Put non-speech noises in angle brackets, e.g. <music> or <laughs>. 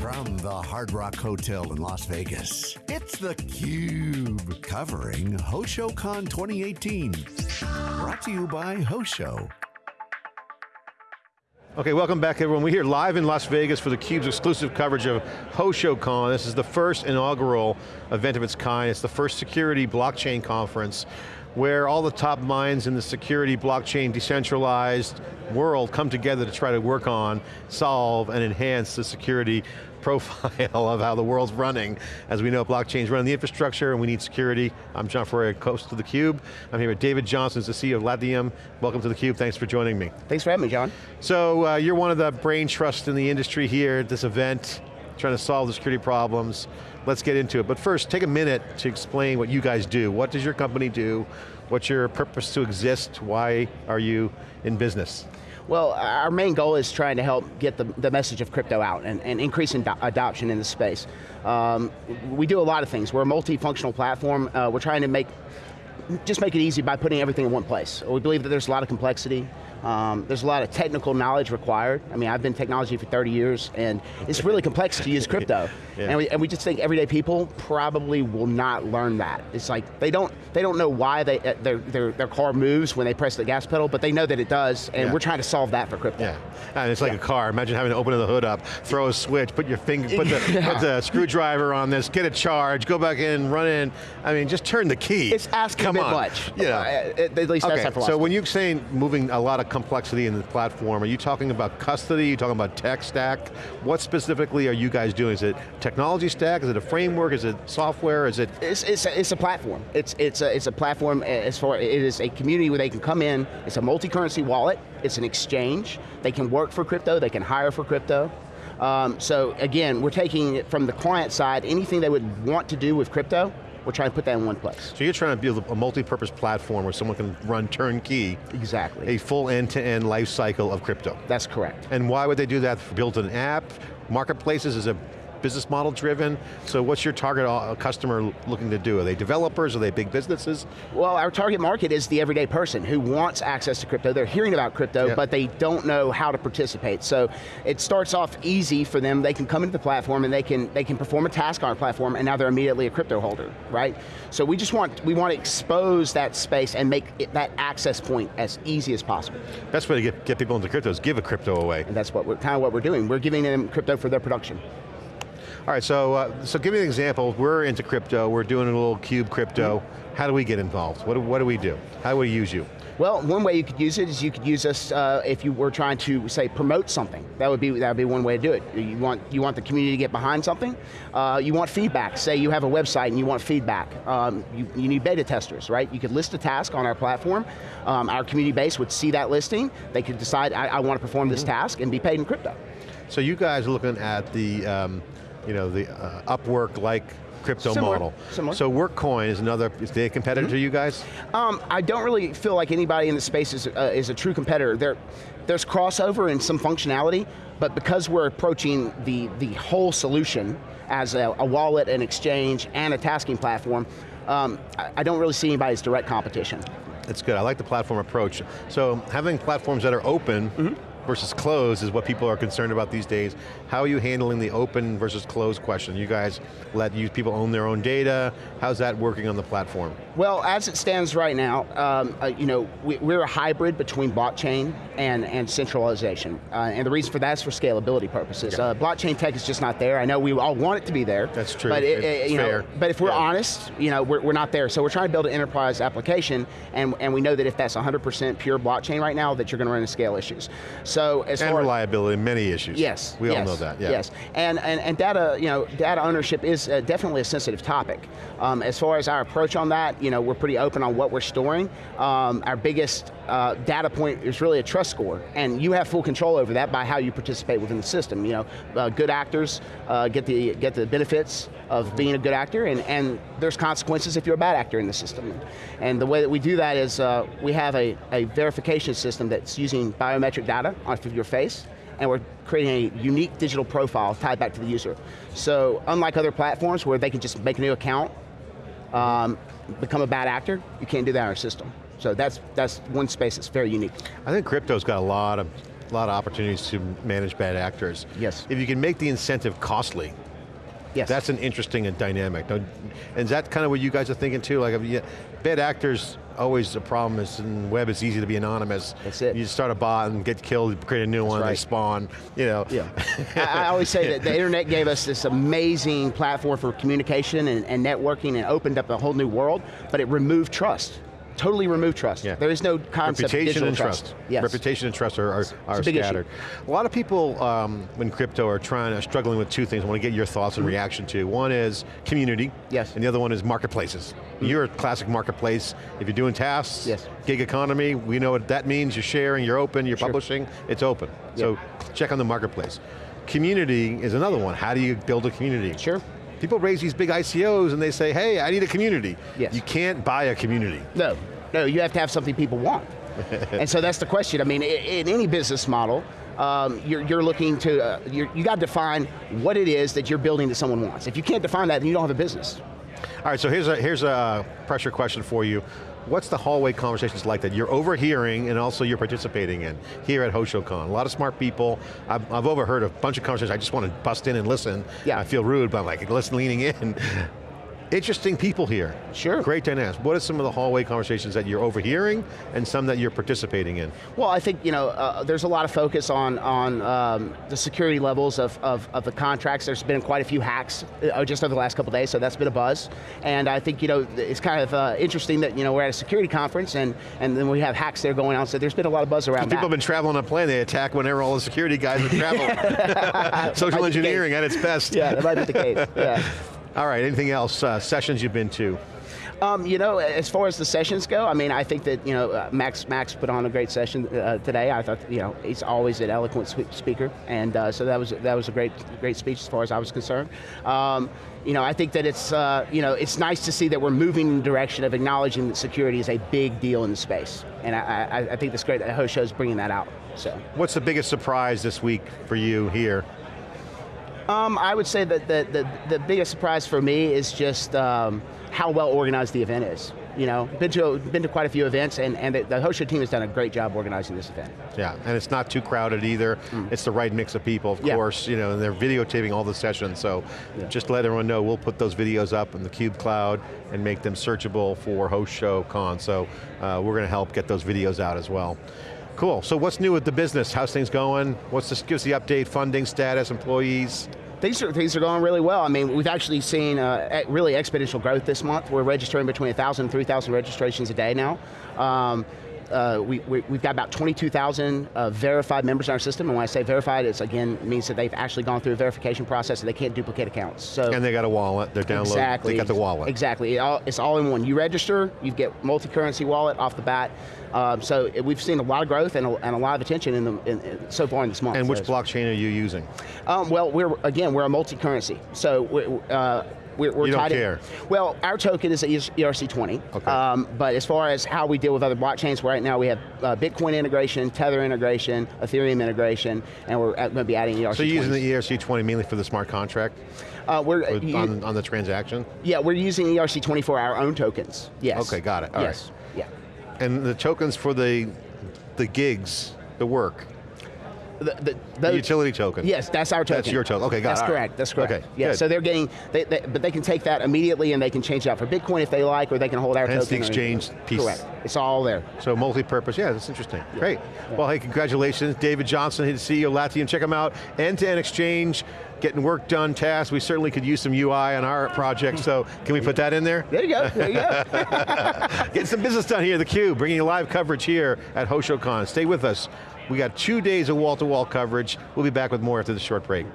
From the Hard Rock Hotel in Las Vegas, it's theCUBE, covering HoshoCon 2018. Brought to you by Hosho. Okay, welcome back everyone. We're here live in Las Vegas for theCUBE's exclusive coverage of HoshoCon. This is the first inaugural event of its kind. It's the first security blockchain conference where all the top minds in the security, blockchain, decentralized world come together to try to work on, solve, and enhance the security profile <laughs> of how the world's running. As we know, blockchain's running the infrastructure and we need security. I'm John Furrier, host of theCUBE. I'm here with David Johnson, the CEO of Latium. Welcome to theCUBE, thanks for joining me. Thanks for having me, John. So uh, you're one of the brain trusts in the industry here at this event, trying to solve the security problems. Let's get into it. But first, take a minute to explain what you guys do. What does your company do? What's your purpose to exist? Why are you in business? Well, our main goal is trying to help get the, the message of crypto out and, and increase adoption in the space. Um, we do a lot of things. We're a multifunctional platform. Uh, we're trying to make, just make it easy by putting everything in one place. We believe that there's a lot of complexity. Um, there's a lot of technical knowledge required. I mean, I've been in technology for 30 years, and it's really complex to use <laughs> crypto. yeah. and, we, and, we, just think everyday people probably will not learn that. It's like, they don't, they don't know why they, uh, their, their, their car moves when they press the gas pedal, but they know that it does, and yeah. we're trying to solve that for crypto. Yeah, and it's like yeah. a car. Imagine having to open the hood up, throw a switch, put your finger, put the, <laughs> put the screwdriver on this, get a charge, go back in, run in. I mean, just turn the key. It's asking Come a bit on. much. Yeah. Uh, at least okay. that's So when you're saying moving a lot of complexity in the platform, are you talking about custody, are you talking about tech stack? What specifically are you guys doing? Is it technology stack, is it a framework, is it software, is it? It's, it's, a, it's a platform. It's, it's, a, it's a platform as far, it is a community where they can come in, it's a multi-currency wallet, it's an exchange, they can work for crypto, they can hire for crypto, um, so again, we're taking it from the client side, anything they would want to do with crypto, we're trying to put that in one place. So you're trying to build a multi-purpose platform where someone can run turnkey. Exactly. A full end-to-end -end life cycle of crypto. That's correct. And why would they do that? Build an app? Marketplaces is a business model driven? So what's your target uh, customer looking to do? Are they developers, are they big businesses? Well, our target market is the everyday person who wants access to crypto. They're hearing about crypto, but they don't know how to participate. So it starts off easy for them. They can come into the platform and they can, they can perform a task on our platform and now they're immediately a crypto holder, right? So we just want, we want to expose that space and make it, that access point as easy as possible. Best way to get, get people into crypto is give a crypto away. And that's what we're, kind of what we're doing. We're giving them crypto for their production. All right, so uh, so give me an example. We're into crypto. We're doing a little cube crypto. How do we get involved? What do, what do we do? How do we use you? Well, one way you could use it is you could use us uh, if you were trying to say promote something. That would be that would be one way to do it. You want you want the community to get behind something. Uh, you want feedback. Say you have a website and you want feedback. Um, you, you, need beta testers, right? You could list a task on our platform. Um, our community base would see that listing. They could decide I, I want to perform this mm -hmm. task and be paid in crypto. So you guys are looking at the. Um, you know, the uh, Upwork-like crypto similar, model. Similar. So Workcoin is another, is they a competitor mm -hmm. to you guys? Um, I don't really feel like anybody in the space is, uh, is a true competitor. There, there's crossover in some functionality, but because we're approaching the, the whole solution as a, a wallet, an exchange, and a tasking platform, um, I, I don't really see anybody as direct competition. That's good, I like the platform approach. So having platforms that are open, mm -hmm versus closed is what people are concerned about these days. How are you handling the open versus closed question? You guys let you people own their own data. How's that working on the platform? Well, as it stands right now, um, uh, you know, we, are a hybrid between blockchain and, and centralization. Uh, and the reason for that is for scalability purposes. Yeah. Uh, blockchain tech is just not there. I know we all want it to be there. That's true, but it, it, you fair. Know, but if we're yeah. honest, you know, we're, we're not there. So we're trying to build an enterprise application, and, and we know that if that's 100% pure blockchain right now, that you're going to run into scale issues. So as and far reliability, many issues. Yes, We yes, all know that, yeah. Yes, and, and, and data, you know, data ownership is uh, definitely a sensitive topic. Um, as far as our approach on that, you know, we're pretty open on what we're storing. Um, our biggest uh, data point is really a trust score, and you have full control over that by how you participate within the system. You know, uh, good actors uh, get the get the benefits of being a good actor, and, and there's consequences if you're a bad actor in the system. And the way that we do that is uh, we have a, a verification system that's using biometric data off of your face, and we're creating a unique digital profile tied back to the user. So unlike other platforms where they can just make a new account, um, become a bad actor, you can't do that in our system. So that's, that's one space that's very unique. I think crypto's got a lot of a lot of opportunities to manage bad actors. Yes. If you can make the incentive costly, Yes. that's an interesting and dynamic. And is that kind of what you guys are thinking too? Like, bad actors, always a problem is in web, it's easy to be anonymous. That's it. You start a bot and get killed, create a new one, they spawn, you know. Yeah. <laughs> I, I always say that the internet gave us this amazing platform for communication and, and networking and opened up a whole new world, but it removed trust. Totally remove trust. Yeah. There is no concept Reputation digital and trust. Yes. Reputation and trust are, are, are a big issue. scattered. A lot of people um, in crypto are trying, are struggling with two things. I want to get your thoughts and reaction to. One is community. Yes. And the other one is marketplaces. You're a classic marketplace. If you're doing tasks, Yes. gig economy, we know what that means. You're sharing, you're open, you're Sure. publishing, it's open. So check on the marketplace. Community is another one. How do you build a community? Sure. People raise these big ICOs and they say, hey, I need a community. Yes. You can't buy a community. No, no, you have to have something people want. <laughs> and so that's the question. I mean, in any business model, um, you're, you're looking to, uh, you're, you got to define what it is that you're building that someone wants. If you can't define that, then you don't have a business. All right, so here's a, here's a pressure question for you. What's the hallway conversations like that you're overhearing and also you're participating in here at HoshoCon? A lot of smart people. I've, I've overheard a bunch of conversations. I just want to bust in and listen. Yeah. I feel rude, but I'm like, listen, leaning in. <laughs> Interesting people here. Sure. Great dynamics. What are some of the hallway conversations that you're overhearing and some that you're participating in? Well, I think you know uh, there's a lot of focus on on um, the security levels of, of, of the contracts. There's been quite a few hacks uh, just over the last couple days, so that's been a buzz. And I think you know it's kind of uh, interesting that you know we're at a security conference and and then we have hacks there going on. So there's been a lot of buzz around People have been traveling on a plane, they attack whenever all the security guys are traveling. <laughs> Social Might be the engineering at its best. yeah, that might be the case. Yeah. All right, anything else, uh, sessions you've been to? Um, you know, as far as the sessions go, I mean, I think that you know uh, Max Max put on a great session uh, today. I thought you know he's always an eloquent speaker, and uh, so that was that was a great great speech as far as I was concerned. Um, you know, I think that it's uh, you know it's nice to see that we're moving in the direction of acknowledging that security is a big deal in the space, and I, I, I think that's great that Hosho's bringing that out. So. What's the biggest surprise this week for you here? Um, I would say that the, the, the biggest surprise for me is just um, how well organized the event is. You know, been to, been to quite a few events and, and the, the Hosho team has done a great job organizing this event. Yeah, and it's not too crowded either. It's the right mix of people, of Mm. Yeah. course, you know, and they're videotaping all the sessions, so Yeah. just let everyone know, we'll put those videos up in the Cube Cloud and make them searchable for HoshoCon, so uh, we're going to help get those videos out as well. Cool, so what's new with the business? How's things going? What's this, give us the update, funding status, employees? Things are, things are going really well. I mean, we've actually seen uh, really exponential growth this month. We're registering between 1,000 and 3,000 registrations a day now. Um, uh, we, we, we've got about 22,000 uh, verified members in our system, and when I say verified, it's again, means that they've actually gone through a verification process and they can't duplicate accounts. So And they got a wallet, they're downloading, Exactly. they got the wallet. Exactly. It all, it's all in one. You register, you get multi-currency wallet off the bat. Um, so it- we've seen a lot of growth and a, and a lot of attention in the, in, in- so far in this month. And which it's- blockchain are you using? Um, well, we're again we're a multi-currency. So we're, uh, we're, we're You don't tied in- care? Well, our token is ERC20. Okay. Um, but as far as how we deal with other blockchains, right now we have uh, Bitcoin integration, Tether integration, Ethereum integration, and we're going to be adding ERC20. So you're using the E ERC20 mainly for the smart contract Uh, we're you- on, on the transaction? yeah, we're using ERC20 for our own tokens. Yes. Okay, got it. All right. yes. Yeah. And the tokens for the, the gigs, the work, The, the, the those- utility token. Yes, that's our token. That's your token. Okay, got That's it. Right. correct. That's correct. Okay, Yeah. good. So they're getting, they, they, but they can take that immediately and they can change it out for Bitcoin if they like, or they can hold our Hence the token. or- exchange piece. Correct. It's all there. So multi-purpose, yeah, that's interesting. Great. Well, hey, congratulations. David Johnson, he's the CEO of Latium. Check him out. End-to-end exchange, getting work done, tasks. We certainly could use some UI on our project, so can we put that in there? There you go. There you go. <laughs> Getting some business done here, theCUBE, bringing you live coverage here at HoshoCon. Stay with us. We got two days of wall-to-wall coverage. We'll be back with more after this short break.